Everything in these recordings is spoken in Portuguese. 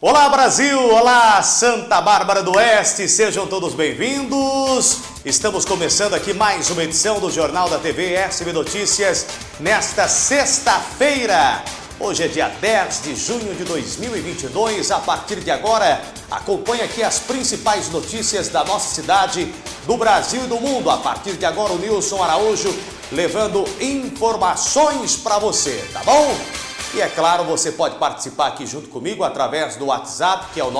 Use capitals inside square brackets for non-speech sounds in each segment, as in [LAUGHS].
Olá Brasil, olá Santa Bárbara do Oeste, sejam todos bem-vindos. Estamos começando aqui mais uma edição do Jornal da TV SB Notícias nesta sexta-feira. Hoje é dia 10 de junho de 2022. A partir de agora, acompanhe aqui as principais notícias da nossa cidade, do Brasil e do mundo. A partir de agora, o Nilson Araújo levando informações para você, tá bom? E é claro, você pode participar aqui junto comigo através do WhatsApp, que é o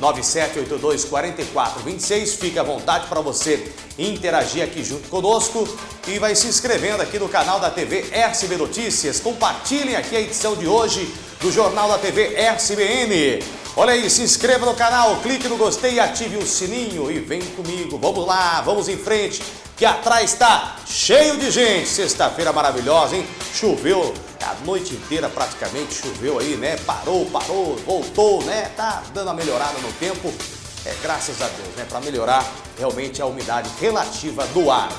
997824426. Fique à vontade para você interagir aqui junto conosco e vai se inscrevendo aqui no canal da TV SB Notícias. Compartilhem aqui a edição de hoje do Jornal da TV SBN. Olha aí, se inscreva no canal, clique no gostei ative o sininho e vem comigo. Vamos lá, vamos em frente, que atrás está cheio de gente. Sexta-feira maravilhosa, hein? Choveu a noite inteira praticamente choveu aí, né? Parou, parou, voltou, né? Tá dando uma melhorada no tempo. É, graças a Deus, né? Para melhorar realmente a umidade relativa do ar.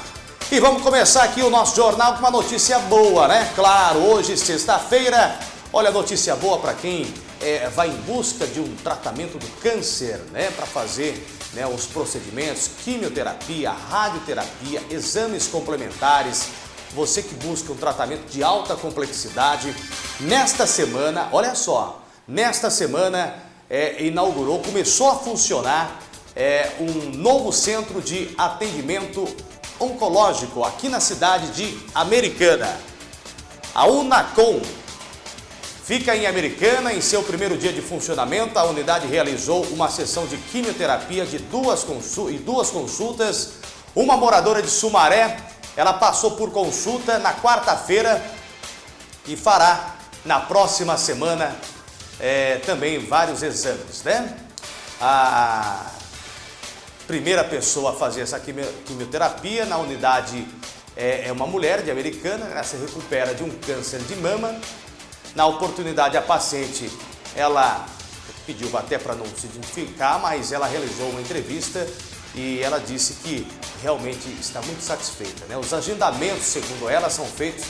E vamos começar aqui o nosso jornal com uma notícia boa, né? Claro, hoje, sexta-feira, olha a notícia boa para quem é, vai em busca de um tratamento do câncer, né? Para fazer né, os procedimentos, quimioterapia, radioterapia, exames complementares, você que busca um tratamento de alta complexidade, nesta semana, olha só, nesta semana é, inaugurou, começou a funcionar é, um novo centro de atendimento oncológico aqui na cidade de Americana. A Unacom fica em Americana, em seu primeiro dia de funcionamento, a unidade realizou uma sessão de quimioterapia de duas, e duas consultas. Uma moradora de Sumaré ela passou por consulta na quarta-feira e fará na próxima semana é, também vários exames, né? A primeira pessoa a fazer essa quimioterapia na unidade é, é uma mulher de americana, ela se recupera de um câncer de mama. Na oportunidade, a paciente, ela pediu até para não se identificar, mas ela realizou uma entrevista e ela disse que realmente está muito satisfeita. Né? Os agendamentos, segundo ela, são feitos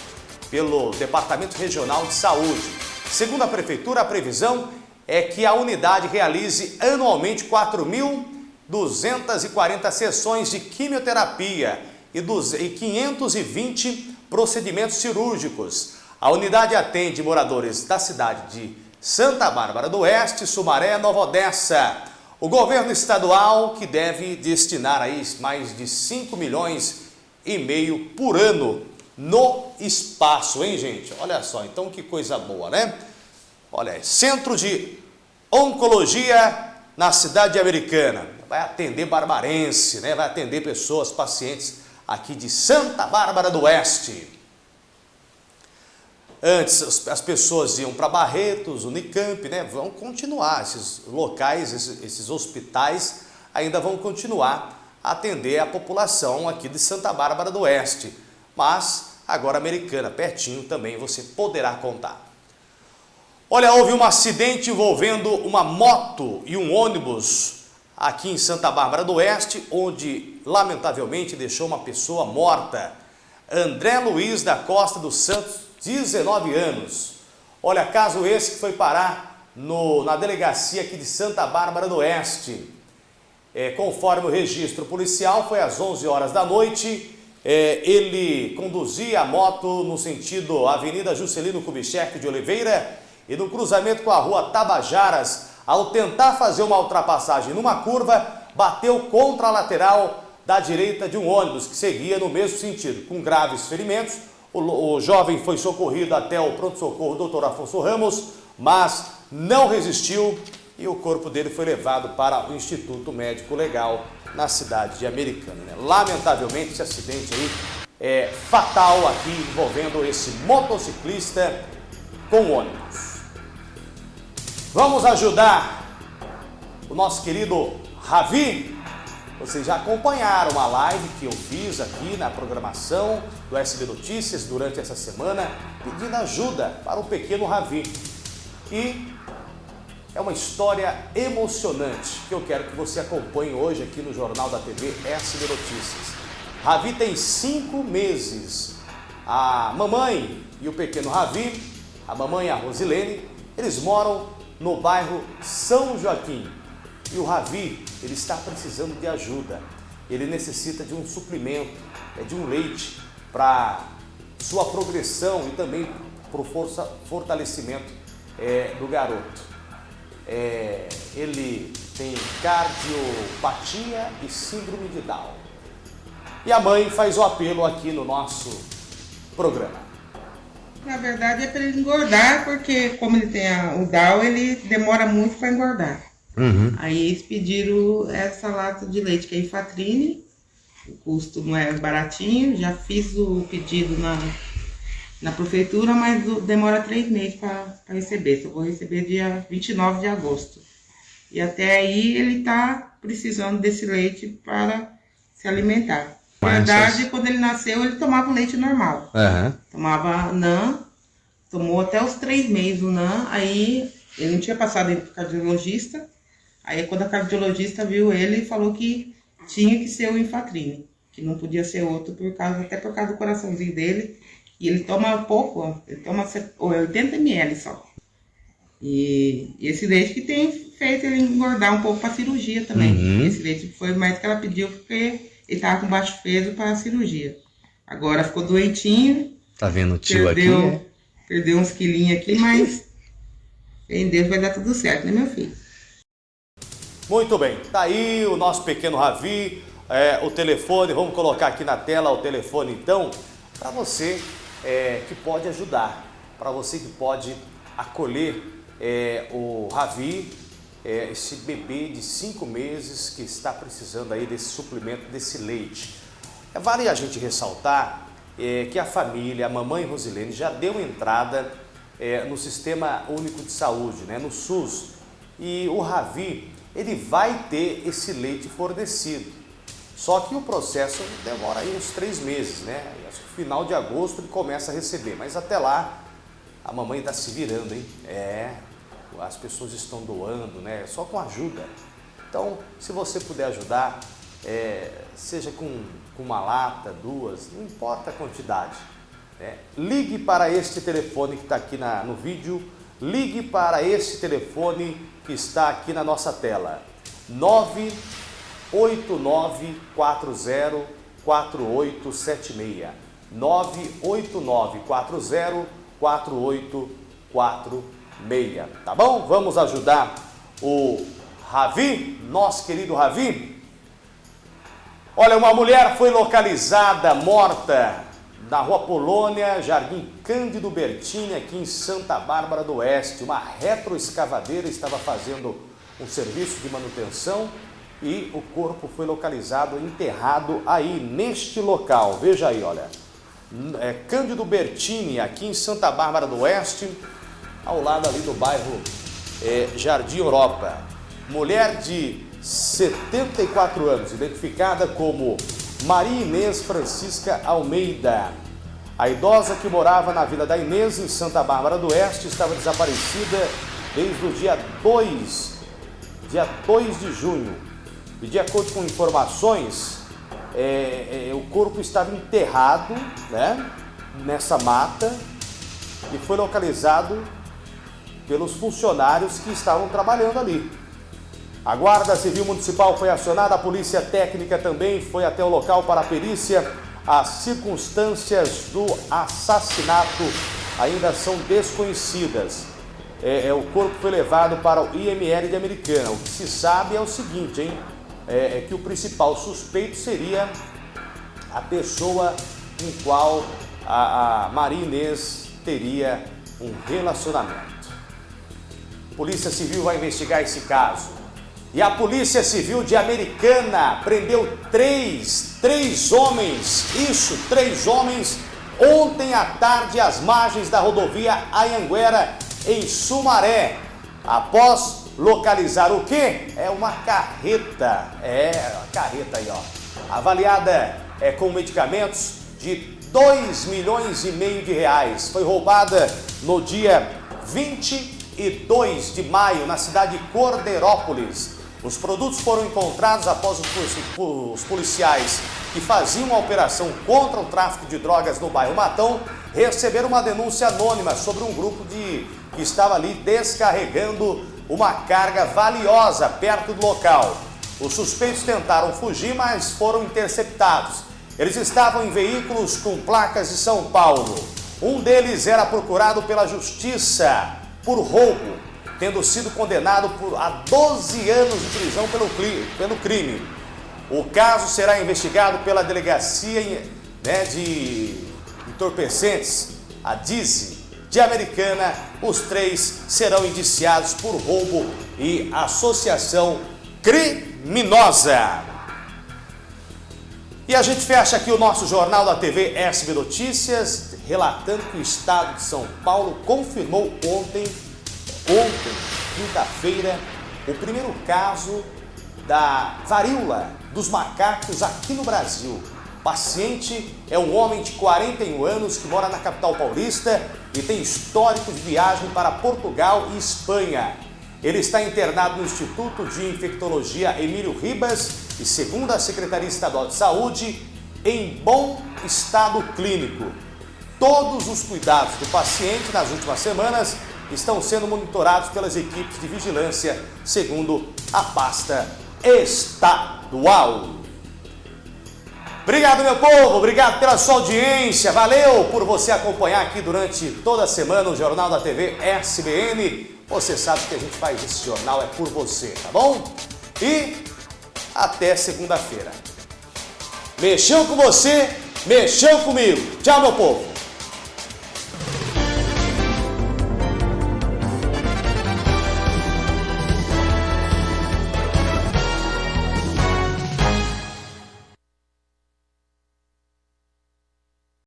pelo Departamento Regional de Saúde. Segundo a Prefeitura, a previsão é que a unidade realize anualmente 4.240 sessões de quimioterapia e 520 procedimentos cirúrgicos. A unidade atende moradores da cidade de Santa Bárbara do Oeste, Sumaré, Nova Odessa, o governo estadual que deve destinar aí mais de 5 milhões e meio por ano no espaço, hein gente? Olha só, então que coisa boa, né? Olha, Centro de Oncologia na cidade americana. Vai atender barbarense, né? Vai atender pessoas, pacientes aqui de Santa Bárbara do Oeste. Antes as pessoas iam para Barretos, Unicamp, né? Vão continuar, esses locais, esses, esses hospitais ainda vão continuar a atender a população aqui de Santa Bárbara do Oeste. Mas agora Americana, pertinho também você poderá contar. Olha, houve um acidente envolvendo uma moto e um ônibus aqui em Santa Bárbara do Oeste, onde lamentavelmente deixou uma pessoa morta. André Luiz da Costa dos Santos 19 anos. Olha, caso esse que foi parar no, na delegacia aqui de Santa Bárbara do Oeste. É, conforme o registro policial, foi às 11 horas da noite. É, ele conduzia a moto no sentido Avenida Juscelino Kubitschek de Oliveira e no cruzamento com a rua Tabajaras, ao tentar fazer uma ultrapassagem numa curva, bateu contra a lateral da direita de um ônibus que seguia no mesmo sentido, com graves ferimentos o, o jovem foi socorrido até o pronto-socorro Dr. Afonso Ramos, mas não resistiu e o corpo dele foi levado para o Instituto Médico Legal na cidade de Americana. Né? Lamentavelmente, esse acidente aí é fatal aqui envolvendo esse motociclista com ônibus. Vamos ajudar o nosso querido Ravi vocês já acompanharam a live que eu fiz aqui na programação do SB Notícias durante essa semana, pedindo ajuda para o pequeno Ravi. E é uma história emocionante que eu quero que você acompanhe hoje aqui no Jornal da TV SB Notícias. Ravi tem cinco meses. A mamãe e o pequeno Ravi, a mamãe e a Rosilene, eles moram no bairro São Joaquim. E o Ravi, ele está precisando de ajuda. Ele necessita de um suplemento, é de um leite para sua progressão e também para o fortalecimento é, do garoto. É, ele tem cardiopatia e síndrome de Down. E a mãe faz o apelo aqui no nosso programa. Na verdade é para ele engordar, porque como ele tem a, o Down, ele demora muito para engordar. Uhum. Aí eles pediram essa lata de leite, que é Infatrine. O custo não é baratinho. Já fiz o pedido na, na prefeitura, mas demora três meses para receber. Só vou receber dia 29 de agosto. E até aí ele está precisando desse leite para se alimentar. Na verdade, quando ele nasceu, ele tomava leite normal. Uhum. Tomava NAN, tomou até os três meses o NAN, aí ele não tinha passado o cardiologista. Aí quando a cardiologista viu ele, falou que tinha que ser o Infatrine, que não podia ser outro, por causa, até por causa do coraçãozinho dele. E ele toma pouco, ele toma 80 ml só. E, e esse leite que tem feito ele engordar um pouco para cirurgia também. Uhum. Esse leite foi mais que ela pediu porque ele tava com baixo peso para a cirurgia. Agora ficou doentinho. Tá vendo o tio perdeu, aqui? Perdeu uns quilinhos aqui, mas [LAUGHS] em Deus vai dar tudo certo, né, meu filho? Muito bem, tá aí o nosso pequeno Ravi, é, o telefone, vamos colocar aqui na tela o telefone então, para você é, que pode ajudar, para você que pode acolher é, o Ravi é, esse bebê de cinco meses que está precisando aí desse suplemento, desse leite. É, vale a gente ressaltar é, que a família, a mamãe Rosilene, já deu entrada no Sistema Único de Saúde, né, no SUS. E o Ravi, ele vai ter esse leite fornecido. Só que o processo demora aí uns três meses, né? Acho que final de agosto ele começa a receber, mas até lá a mamãe está se virando, hein? É, as pessoas estão doando, né? Só com ajuda. Então, se você puder ajudar, é, seja com, com, uma lata, duas, não importa a quantidade. Né? Ligue para este telefone que está aqui na, no vídeo, ligue para este telefone que está aqui na nossa tela. 98940 4876. 98940 4846 meia, tá bom? Vamos ajudar o Ravi, nosso querido Ravi. Olha, uma mulher foi localizada morta na Rua Polônia, Jardim Cândido Bertini, aqui em Santa Bárbara do Oeste. Uma retroescavadeira estava fazendo um serviço de manutenção e o corpo foi localizado, enterrado aí neste local. Veja aí, olha. É Cândido Bertini, aqui em Santa Bárbara do Oeste ao lado ali do bairro é, Jardim Europa. Mulher de 74 anos, identificada como Maria Inês Francisca Almeida. A idosa que morava na Vila da Inês, em Santa Bárbara do Oeste, estava desaparecida desde o dia 2, dia 2 de junho. E de acordo com informações, é, é, o corpo estava enterrado né, nessa mata e foi localizado pelos funcionários que estavam trabalhando ali. A Guarda Civil Municipal foi acionada, a Polícia Técnica também foi até o local para a perícia. As circunstâncias do assassinato ainda são desconhecidas. É, é, o corpo foi levado para o IML de Americana. O que se sabe é o seguinte, hein? É, é que o principal suspeito seria a pessoa com qual a, a Maria Inês teria um relacionamento. Polícia Civil vai investigar esse caso. E a Polícia Civil de Americana prendeu três, três homens, isso, três homens, ontem à tarde às margens da rodovia Ayanguera, em Sumaré, após localizar o quê? É uma carreta, é, uma carreta aí, ó, avaliada é, com medicamentos de 2 milhões e meio de reais. Foi roubada no dia 20 e 2 de maio, na cidade de Corderópolis. Os produtos foram encontrados após os policiais que faziam uma operação contra o tráfico de drogas no bairro Matão receberam uma denúncia anônima sobre um grupo de, que estava ali descarregando uma carga valiosa perto do local. Os suspeitos tentaram fugir, mas foram interceptados. Eles estavam em veículos com placas de São Paulo. Um deles era procurado pela justiça por roubo, tendo sido condenado por, a 12 anos de prisão pelo, pelo crime. O caso será investigado pela Delegacia né, de Entorpecentes, a DIZI, de Americana. Os três serão indiciados por roubo e associação criminosa. E a gente fecha aqui o nosso jornal da TV SB Notícias, relatando que o Estado de São Paulo confirmou ontem, ontem, quinta-feira, o primeiro caso da varíola dos macacos aqui no Brasil. O paciente é um homem de 41 anos que mora na capital paulista e tem histórico de viagem para Portugal e Espanha. Ele está internado no Instituto de Infectologia Emílio Ribas e, segundo a Secretaria Estadual de Saúde, em bom estado clínico. Todos os cuidados do paciente nas últimas semanas estão sendo monitorados pelas equipes de vigilância, segundo a pasta estadual. Obrigado, meu povo, obrigado pela sua audiência, valeu por você acompanhar aqui durante toda a semana o Jornal da TV SBN. Você sabe que a gente faz esse jornal é por você, tá bom? E até segunda-feira. Mexeu com você, mexeu comigo. Tchau, meu povo.